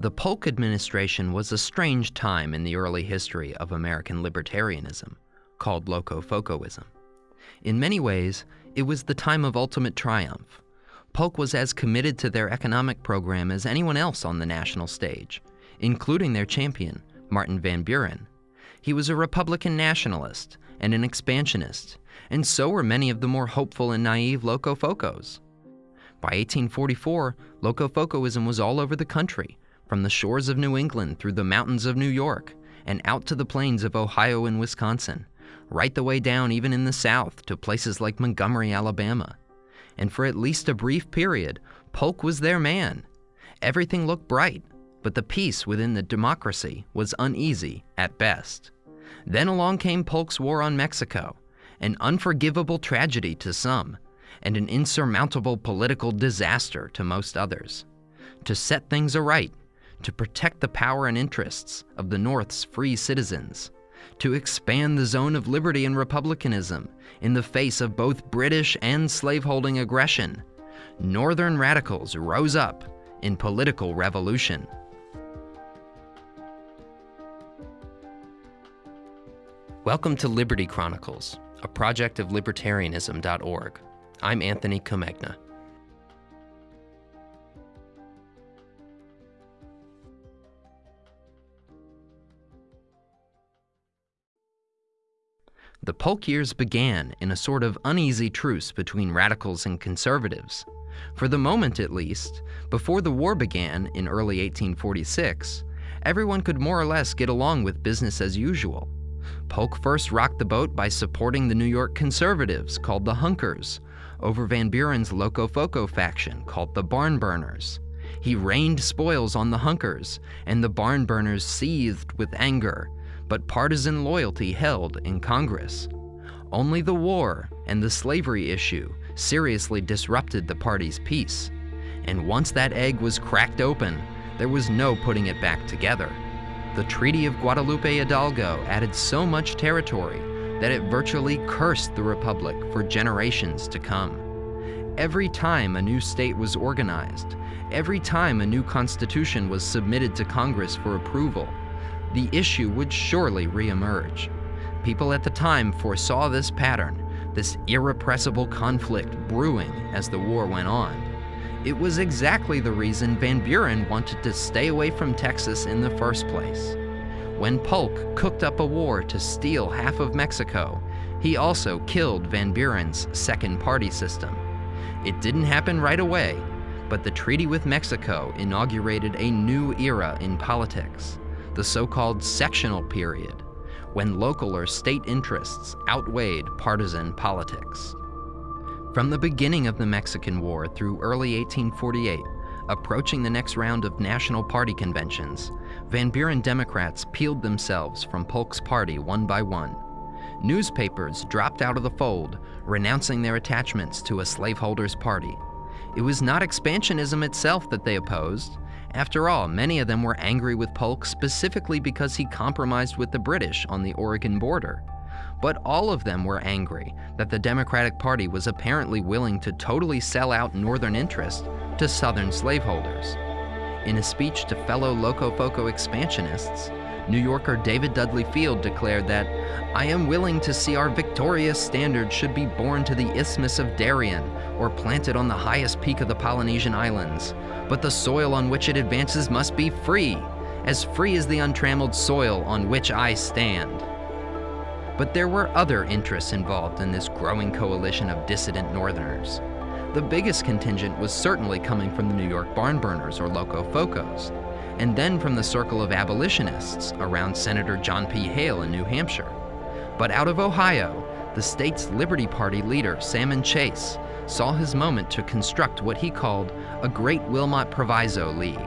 The Polk administration was a strange time in the early history of American libertarianism, called Locofocoism. In many ways, it was the time of ultimate triumph. Polk was as committed to their economic program as anyone else on the national stage, including their champion, Martin Van Buren. He was a Republican nationalist and an expansionist, and so were many of the more hopeful and naive Locofocos. By 1844, Locofocoism was all over the country, from the shores of New England through the mountains of New York and out to the plains of Ohio and Wisconsin, right the way down even in the South to places like Montgomery, Alabama. And for at least a brief period, Polk was their man. Everything looked bright, but the peace within the democracy was uneasy at best. Then along came Polk's war on Mexico, an unforgivable tragedy to some, and an insurmountable political disaster to most others. To set things aright, to protect the power and interests of the North's free citizens, to expand the zone of liberty and republicanism in the face of both British and slaveholding aggression, Northern radicals rose up in political revolution. Welcome to Liberty Chronicles, a project of libertarianism.org. I'm Anthony Comegna. The Polk years began in a sort of uneasy truce between radicals and conservatives. For the moment, at least, before the war began in early 1846, everyone could more or less get along with business as usual. Polk first rocked the boat by supporting the New York conservatives, called the Hunkers, over Van Buren's Locofoco faction, called the Barn Burners. He rained spoils on the Hunkers, and the Barn Burners seethed with anger but partisan loyalty held in Congress. Only the war and the slavery issue seriously disrupted the party's peace. And once that egg was cracked open, there was no putting it back together. The Treaty of Guadalupe Hidalgo added so much territory that it virtually cursed the Republic for generations to come. Every time a new state was organized, every time a new constitution was submitted to Congress for approval, the issue would surely reemerge. People at the time foresaw this pattern, this irrepressible conflict brewing as the war went on. It was exactly the reason Van Buren wanted to stay away from Texas in the first place. When Polk cooked up a war to steal half of Mexico, he also killed Van Buren's second party system. It didn't happen right away, but the treaty with Mexico inaugurated a new era in politics the so-called sectional period, when local or state interests outweighed partisan politics. From the beginning of the Mexican War through early 1848, approaching the next round of national party conventions, Van Buren Democrats peeled themselves from Polk's party one by one. Newspapers dropped out of the fold, renouncing their attachments to a slaveholders' party. It was not expansionism itself that they opposed, after all, many of them were angry with Polk specifically because he compromised with the British on the Oregon border. But all of them were angry that the Democratic Party was apparently willing to totally sell out Northern interests to Southern slaveholders. In a speech to fellow Locofoco expansionists, New Yorker David Dudley Field declared that, I am willing to see our victorious standard should be borne to the Isthmus of Darien or planted on the highest peak of the Polynesian Islands, but the soil on which it advances must be free, as free as the untrammeled soil on which I stand. But there were other interests involved in this growing coalition of dissident Northerners. The biggest contingent was certainly coming from the New York barn burners or Locofocos, and then from the circle of abolitionists around Senator John P. Hale in New Hampshire. But out of Ohio, the state's Liberty Party leader, Salmon Chase, saw his moment to construct what he called a Great Wilmot Proviso League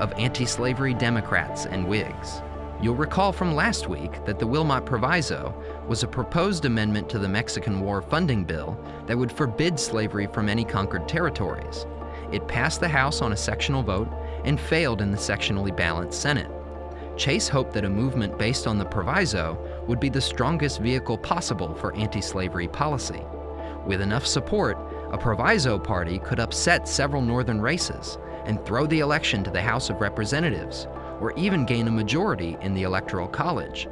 of anti-slavery Democrats and Whigs. You'll recall from last week that the Wilmot Proviso was a proposed amendment to the Mexican War funding bill that would forbid slavery from any conquered territories. It passed the House on a sectional vote and failed in the sectionally balanced Senate. Chase hoped that a movement based on the proviso would be the strongest vehicle possible for anti-slavery policy. With enough support, a proviso party could upset several northern races and throw the election to the House of Representatives, or even gain a majority in the Electoral College.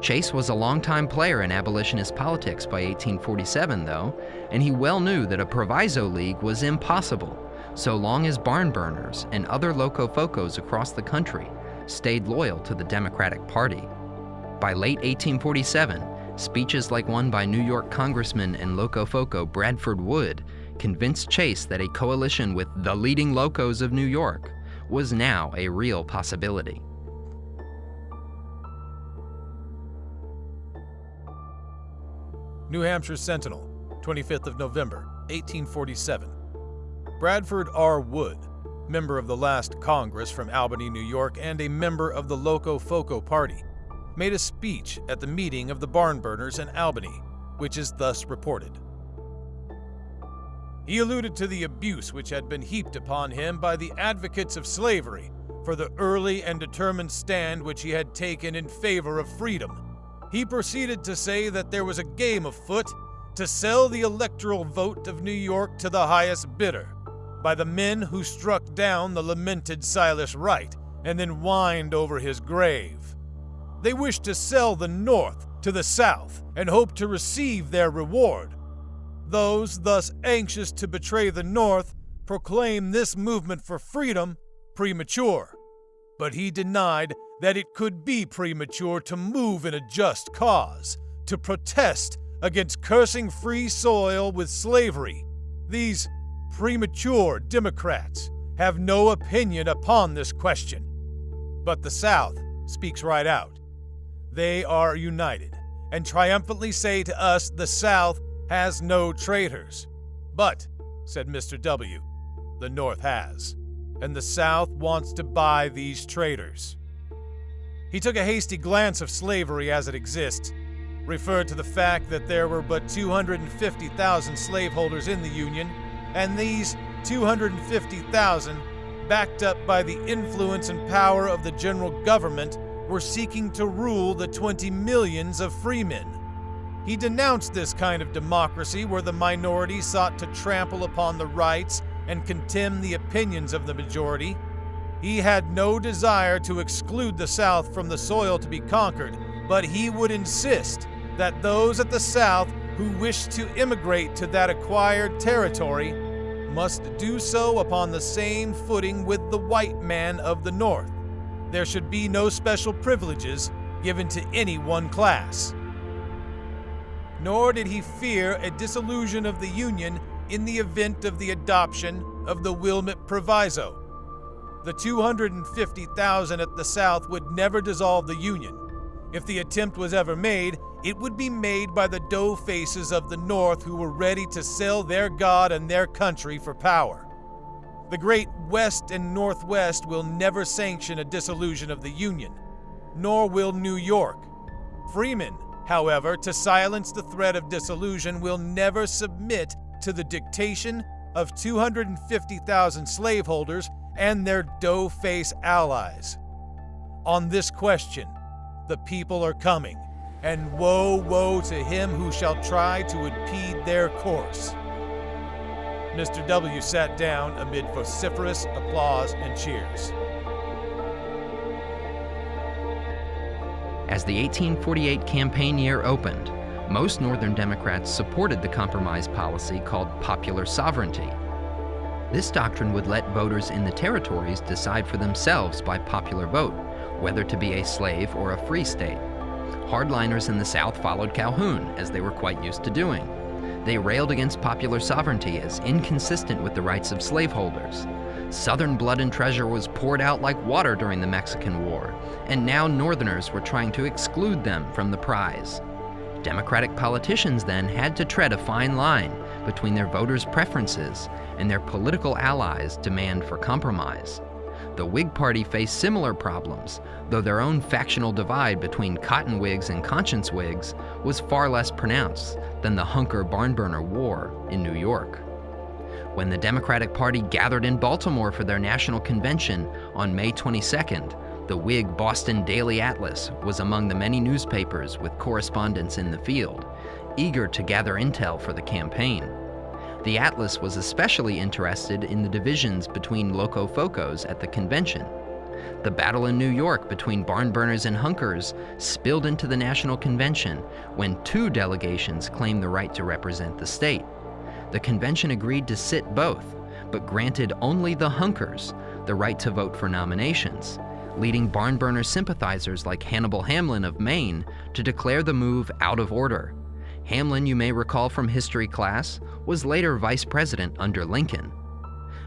Chase was a longtime player in abolitionist politics by 1847, though, and he well knew that a proviso league was impossible so long as barn burners and other locofocos across the country stayed loyal to the Democratic Party. By late 1847, speeches like one by New York Congressman and locofoco Bradford Wood convinced Chase that a coalition with the leading locos of New York was now a real possibility. New Hampshire Sentinel, 25th of November, 1847. Bradford R. Wood, member of the last Congress from Albany, New York, and a member of the Locofoco Party, made a speech at the meeting of the barn burners in Albany, which is thus reported. He alluded to the abuse which had been heaped upon him by the advocates of slavery for the early and determined stand which he had taken in favor of freedom. He proceeded to say that there was a game afoot to sell the electoral vote of New York to the highest bidder by the men who struck down the lamented Silas Wright and then whined over his grave. They wished to sell the North to the South and hoped to receive their reward. Those thus anxious to betray the North proclaimed this movement for freedom premature. But he denied that it could be premature to move in a just cause, to protest against cursing free soil with slavery. These premature Democrats have no opinion upon this question. But the South speaks right out. They are united and triumphantly say to us the South has no traitors. But, said Mr. W., the North has, and the South wants to buy these traitors. He took a hasty glance of slavery as it exists, referred to the fact that there were but 250,000 slaveholders in the Union and these 250,000, backed up by the influence and power of the general government, were seeking to rule the 20 millions of freemen. He denounced this kind of democracy where the minority sought to trample upon the rights and contemn the opinions of the majority. He had no desire to exclude the South from the soil to be conquered, but he would insist that those at the South who wished to immigrate to that acquired territory must do so upon the same footing with the white man of the North. There should be no special privileges given to any one class. Nor did he fear a dissolution of the Union in the event of the adoption of the Wilmot Proviso. The 250,000 at the South would never dissolve the Union. If the attempt was ever made, it would be made by the dough faces of the North who were ready to sell their God and their country for power. The great West and Northwest will never sanction a dissolution of the Union, nor will New York. Freemen, however, to silence the threat of dissolution, will never submit to the dictation of 250,000 slaveholders and their dough face allies. On this question, the people are coming and woe, woe to him who shall try to impede their course. Mr. W. sat down amid vociferous applause and cheers. As the 1848 campaign year opened, most Northern Democrats supported the compromise policy called popular sovereignty. This doctrine would let voters in the territories decide for themselves by popular vote whether to be a slave or a free state. Hardliners in the South followed Calhoun, as they were quite used to doing. They railed against popular sovereignty as inconsistent with the rights of slaveholders. Southern blood and treasure was poured out like water during the Mexican War, and now Northerners were trying to exclude them from the prize. Democratic politicians then had to tread a fine line between their voters' preferences and their political allies' demand for compromise. The Whig Party faced similar problems, though their own factional divide between cotton Whigs and conscience Whigs was far less pronounced than the Hunker Barnburner War in New York. When the Democratic Party gathered in Baltimore for their national convention on May 22nd, the Whig Boston Daily Atlas was among the many newspapers with correspondents in the field, eager to gather intel for the campaign. The Atlas was especially interested in the divisions between Locofocos at the convention. The battle in New York between barn burners and hunkers spilled into the National Convention when two delegations claimed the right to represent the state. The convention agreed to sit both, but granted only the hunkers the right to vote for nominations, leading barn burner sympathizers like Hannibal Hamlin of Maine to declare the move out of order. Hamlin, you may recall from history class, was later vice president under Lincoln.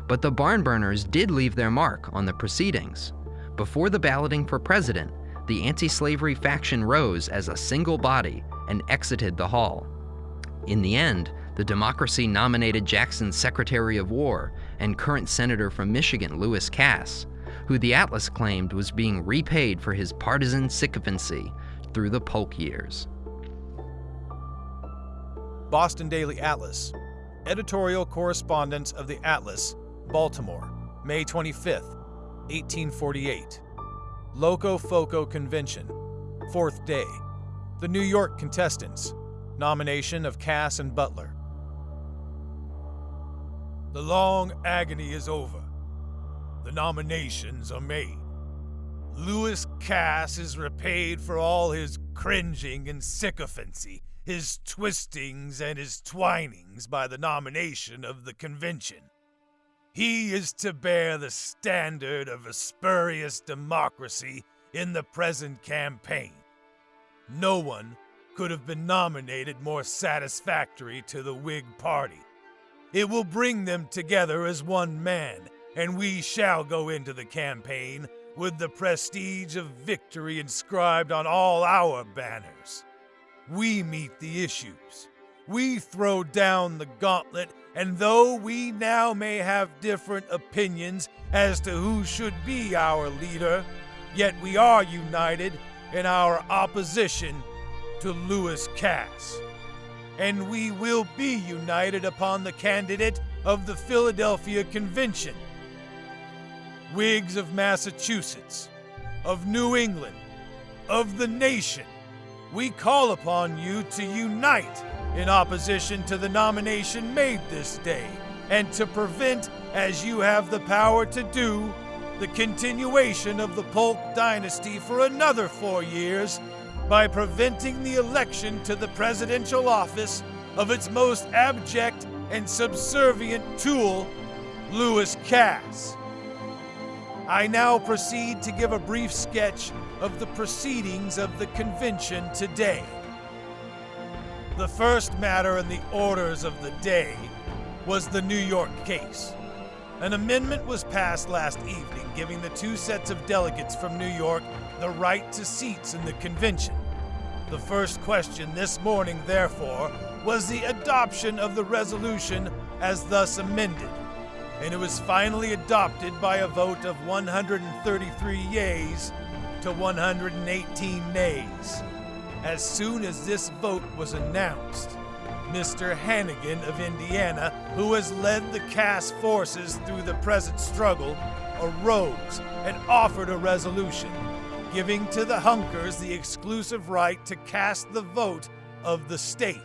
But the barn burners did leave their mark on the proceedings. Before the balloting for president, the anti slavery faction rose as a single body and exited the hall. In the end, the Democracy nominated Jackson's Secretary of War and current Senator from Michigan, Lewis Cass, who the Atlas claimed was being repaid for his partisan sycophancy through the Polk years. Boston Daily Atlas, editorial correspondence of the Atlas, Baltimore, May 25, 1848. Locofoco Convention, fourth day. The New York contestants, nomination of Cass and Butler. The long agony is over. The nominations are made. Lewis Cass is repaid for all his cringing and sycophancy, his twistings and his twinings by the nomination of the convention. He is to bear the standard of a spurious democracy in the present campaign. No one could have been nominated more satisfactory to the Whig Party. It will bring them together as one man, and we shall go into the campaign with the prestige of victory inscribed on all our banners. We meet the issues. We throw down the gauntlet, and though we now may have different opinions as to who should be our leader, yet we are united in our opposition to Lewis Cass. And we will be united upon the candidate of the Philadelphia Convention. Whigs of Massachusetts, of New England, of the nation, we call upon you to unite in opposition to the nomination made this day, and to prevent, as you have the power to do, the continuation of the Polk dynasty for another four years by preventing the election to the presidential office of its most abject and subservient tool, Lewis Cass. I now proceed to give a brief sketch of the proceedings of the convention today. The first matter in the orders of the day was the New York case. An amendment was passed last evening giving the two sets of delegates from New York the right to seats in the convention. The first question this morning, therefore, was the adoption of the resolution as thus amended, and it was finally adopted by a vote of 133 yeas to 118 nays. As soon as this vote was announced, Mr. Hannegan of Indiana, who has led the Cass forces through the present struggle, arose and offered a resolution giving to the Hunkers the exclusive right to cast the vote of the state.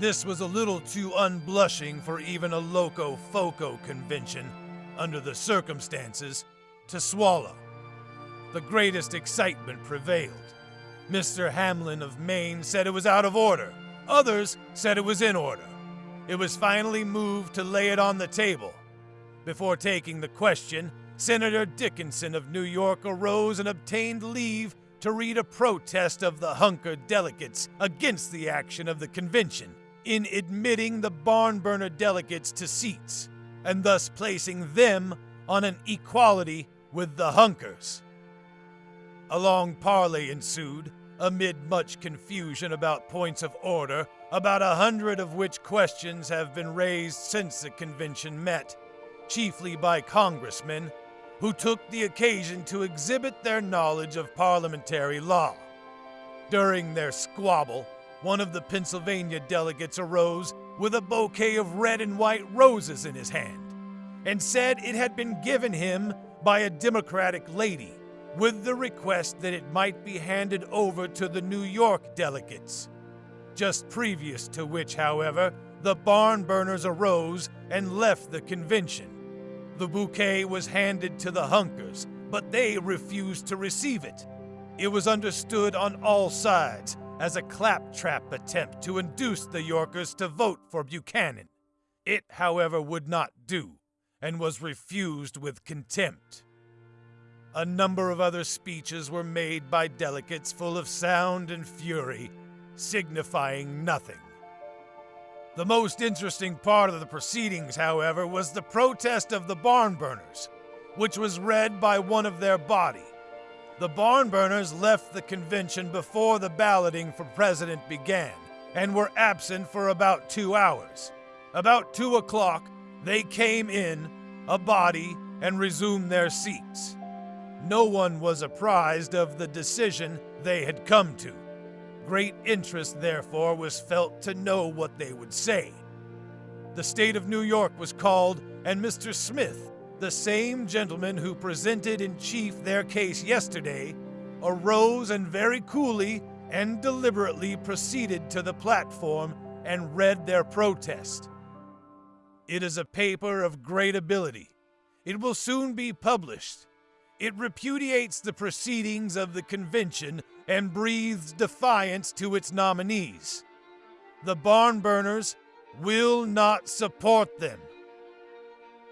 This was a little too unblushing for even a Locofoco convention, under the circumstances, to swallow. The greatest excitement prevailed. Mr. Hamlin of Maine said it was out of order. Others said it was in order. It was finally moved to lay it on the table. Before taking the question, Senator Dickinson of New York arose and obtained leave to read a protest of the Hunker delegates against the action of the convention in admitting the barn burner delegates to seats, and thus placing them on an equality with the Hunkers. A long parley ensued, amid much confusion about points of order, about a hundred of which questions have been raised since the convention met, chiefly by congressmen who took the occasion to exhibit their knowledge of parliamentary law. During their squabble, one of the Pennsylvania delegates arose with a bouquet of red and white roses in his hand and said it had been given him by a Democratic lady with the request that it might be handed over to the New York delegates. Just previous to which, however, the barn burners arose and left the convention. The bouquet was handed to the Hunkers, but they refused to receive it. It was understood on all sides as a claptrap attempt to induce the Yorkers to vote for Buchanan. It, however, would not do, and was refused with contempt. A number of other speeches were made by delegates full of sound and fury, signifying nothing. The most interesting part of the proceedings, however, was the protest of the barn burners, which was read by one of their body. The barn burners left the convention before the balloting for president began and were absent for about two hours. About two o'clock, they came in, a body, and resumed their seats. No one was apprised of the decision they had come to. Great interest, therefore, was felt to know what they would say. The state of New York was called, and Mr. Smith, the same gentleman who presented in chief their case yesterday, arose and very coolly and deliberately proceeded to the platform and read their protest. It is a paper of great ability. It will soon be published. It repudiates the proceedings of the convention and breathes defiance to its nominees. The barn burners will not support them.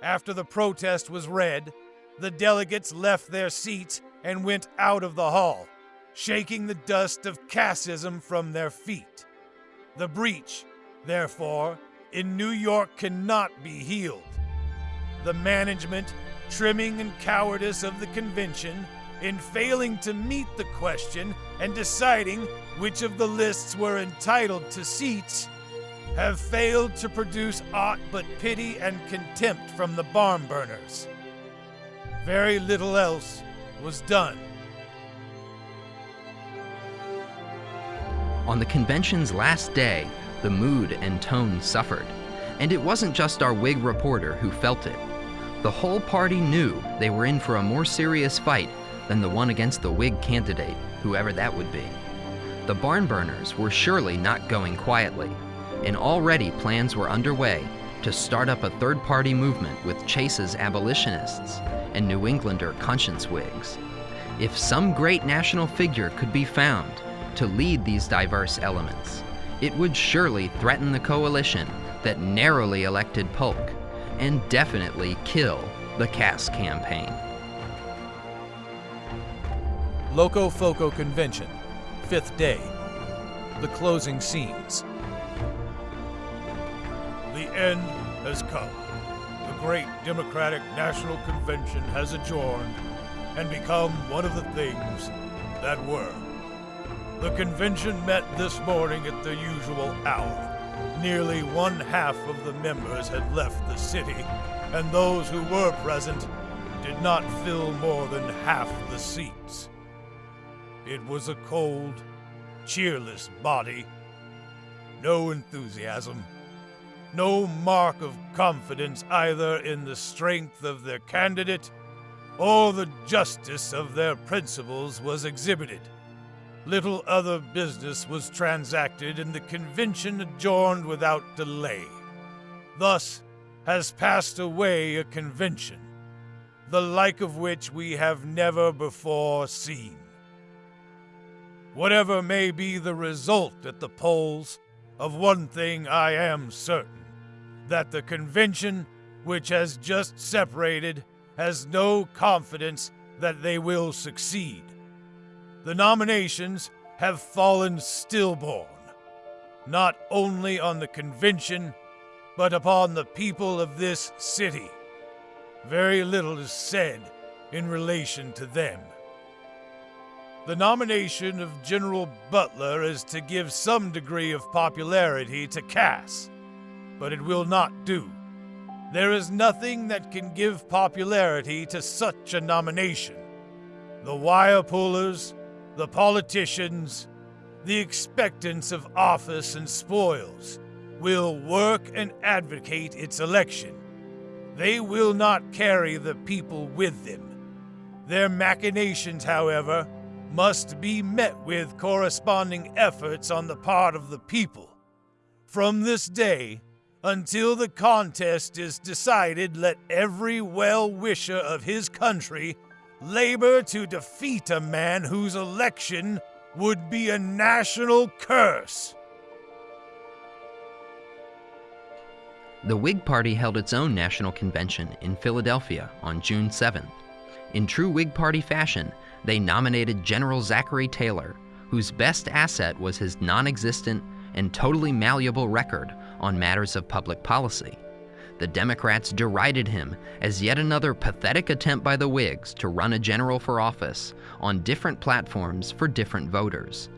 After the protest was read, the delegates left their seats and went out of the hall, shaking the dust of cassism from their feet. The breach, therefore, in New York cannot be healed. The management, trimming, and cowardice of the convention, in failing to meet the question and deciding which of the lists were entitled to seats, have failed to produce aught but pity and contempt from the barn burners. Very little else was done. On the convention's last day, the mood and tone suffered. And it wasn't just our Whig reporter who felt it. The whole party knew they were in for a more serious fight than the one against the Whig candidate, whoever that would be. The barn burners were surely not going quietly and already plans were underway to start up a third party movement with Chase's abolitionists and New Englander conscience Whigs. If some great national figure could be found to lead these diverse elements, it would surely threaten the coalition that narrowly elected Polk and definitely kill the Cass campaign. Locofoco Convention, fifth day. The closing scenes. The end has come. The great Democratic National Convention has adjourned and become one of the things that were. The convention met this morning at the usual hour. Nearly one half of the members had left the city, and those who were present did not fill more than half the seats. It was a cold, cheerless body. No enthusiasm, no mark of confidence either in the strength of their candidate or the justice of their principles was exhibited. Little other business was transacted, and the convention adjourned without delay. Thus has passed away a convention, the like of which we have never before seen. Whatever may be the result at the polls, of one thing I am certain that the convention, which has just separated, has no confidence that they will succeed. The nominations have fallen stillborn, not only on the convention, but upon the people of this city. Very little is said in relation to them. The nomination of General Butler is to give some degree of popularity to Cass but it will not do. There is nothing that can give popularity to such a nomination. The wire pullers, the politicians, the expectants of office and spoils will work and advocate its election. They will not carry the people with them. Their machinations, however, must be met with corresponding efforts on the part of the people. From this day, Until the contest is decided, let every well wisher of his country labor to defeat a man whose election would be a national curse. The Whig Party held its own national convention in Philadelphia on June 7th. In true Whig Party fashion, they nominated General Zachary Taylor, whose best asset was his non existent and totally malleable record on matters of public policy. The Democrats derided him as yet another pathetic attempt by the Whigs to run a general for office on different platforms for different voters.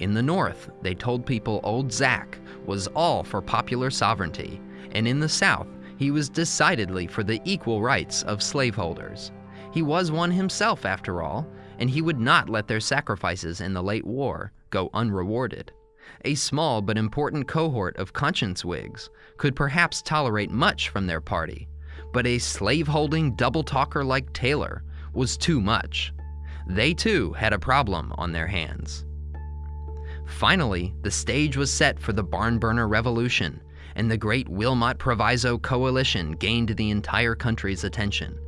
In the North, they told people old Zach was all for popular sovereignty, and in the South, he was decidedly for the equal rights of slaveholders. He was one himself, after all, and he would not let their sacrifices in the late war go unrewarded. A small but important cohort of conscience Whigs could perhaps tolerate much from their party, but a slave-holding double-talker like Taylor was too much. They too had a problem on their hands. Finally, the stage was set for the Barn Burner Revolution, and the great Wilmot Proviso Coalition gained the entire country's attention.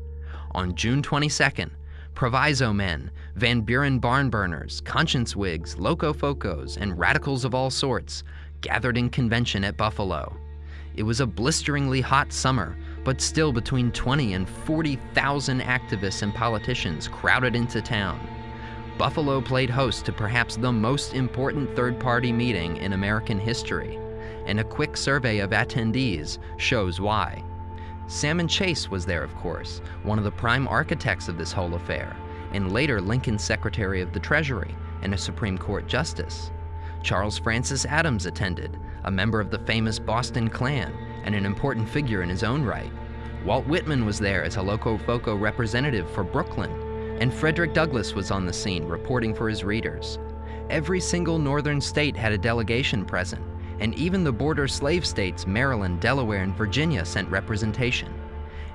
On June 22nd, Proviso men, Van Buren barn burners, conscience Whigs, locofocos, and radicals of all sorts gathered in convention at Buffalo. It was a blisteringly hot summer, but still between 20 and 40,000 activists and politicians crowded into town. Buffalo played host to perhaps the most important third party meeting in American history, and a quick survey of attendees shows why. Salmon Chase was there, of course, one of the prime architects of this whole affair, and later Lincoln's Secretary of the Treasury and a Supreme Court Justice. Charles Francis Adams attended, a member of the famous Boston Clan and an important figure in his own right. Walt Whitman was there as a Locofoco representative for Brooklyn, and Frederick Douglass was on the scene reporting for his readers. Every single northern state had a delegation present, and even the border slave states Maryland, Delaware, and Virginia sent representation.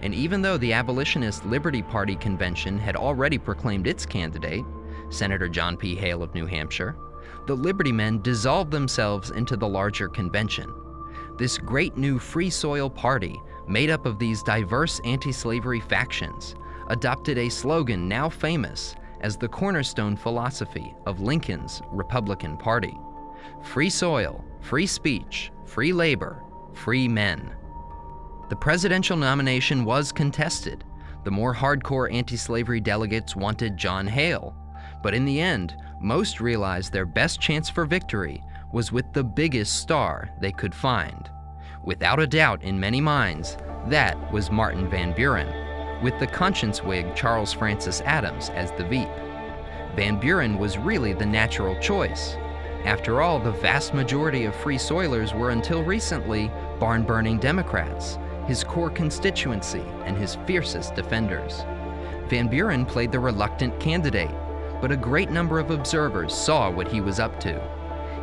And even though the abolitionist Liberty Party convention had already proclaimed its candidate, Senator John P. Hale of New Hampshire, the Liberty Men dissolved themselves into the larger convention. This great new Free Soil Party, made up of these diverse anti slavery factions, adopted a slogan now famous as the cornerstone philosophy of Lincoln's Republican Party free soil, free speech, free labor, free men. The presidential nomination was contested. The more hardcore anti slavery delegates wanted John Hale, but in the end, most realized their best chance for victory was with the biggest star they could find. Without a doubt in many minds, that was Martin Van Buren, with the conscience Whig Charles Francis Adams as the Veep. Van Buren was really the natural choice, after all, the vast majority of Free Soilers were until recently barn burning Democrats, his core constituency and his fiercest defenders. Van Buren played the reluctant candidate, but a great number of observers saw what he was up to.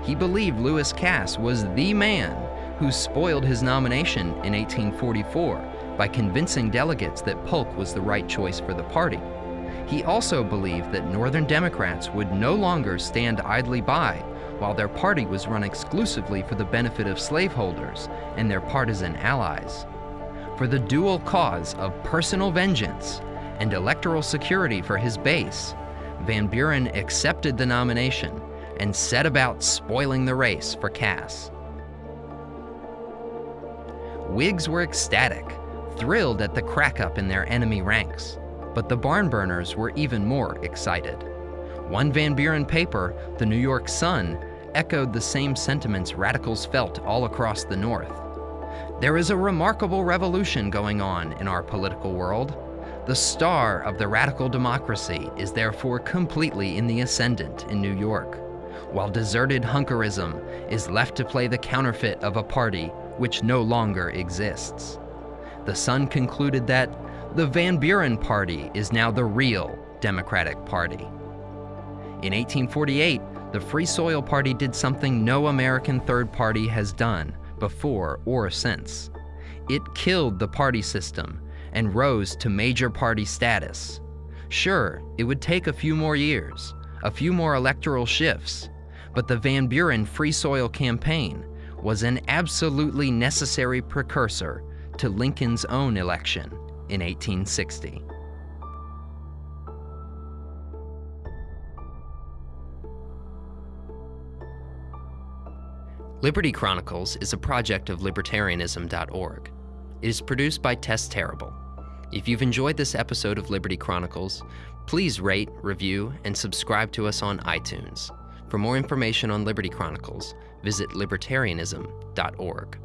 He believed Lewis Cass was the man who spoiled his nomination in 1844 by convincing delegates that Polk was the right choice for the party. He also believed that Northern Democrats would no longer stand idly by while their party was run exclusively for the benefit of slaveholders and their partisan allies. For the dual cause of personal vengeance and electoral security for his base, Van Buren accepted the nomination and set about spoiling the race for Cass. Whigs were ecstatic, thrilled at the crack-up in their enemy ranks, but the barn burners were even more excited. One Van Buren paper, the New York Sun, echoed the same sentiments radicals felt all across the North. There is a remarkable revolution going on in our political world. The star of the radical democracy is therefore completely in the ascendant in New York, while deserted hunkerism is left to play the counterfeit of a party which no longer exists. The Sun concluded that the Van Buren Party is now the real Democratic Party. In 1848, the Free Soil Party did something no American third party has done before or since. It killed the party system and rose to major party status. Sure, it would take a few more years, a few more electoral shifts, but the Van Buren Free Soil campaign was an absolutely necessary precursor to Lincoln's own election in 1860. Liberty Chronicles is a project of libertarianism.org. It is produced by Tess Terrible. If you've enjoyed this episode of Liberty Chronicles, please rate, review, and subscribe to us on iTunes. For more information on Liberty Chronicles, visit libertarianism.org.